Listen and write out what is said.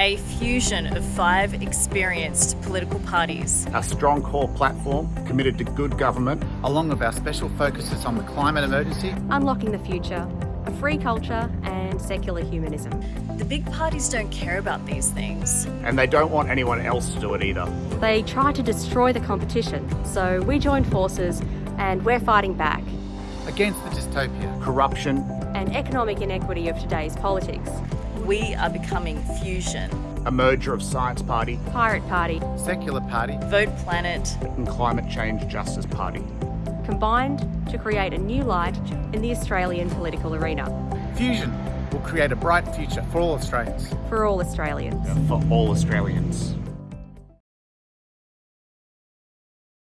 A fusion of five experienced political parties. Our strong core platform committed to good government. Along with our special focuses on the climate emergency. Unlocking the future, a free culture and secular humanism. The big parties don't care about these things. And they don't want anyone else to do it either. They try to destroy the competition, so we joined forces and we're fighting back. Against the dystopia, corruption, and economic inequity of today's politics. We are becoming Fusion. A merger of Science Party, Pirate Party, Secular Party, Vote Planet, and Climate Change Justice Party. Combined to create a new light in the Australian political arena. Fusion will create a bright future for all Australians. For all Australians. For all Australians.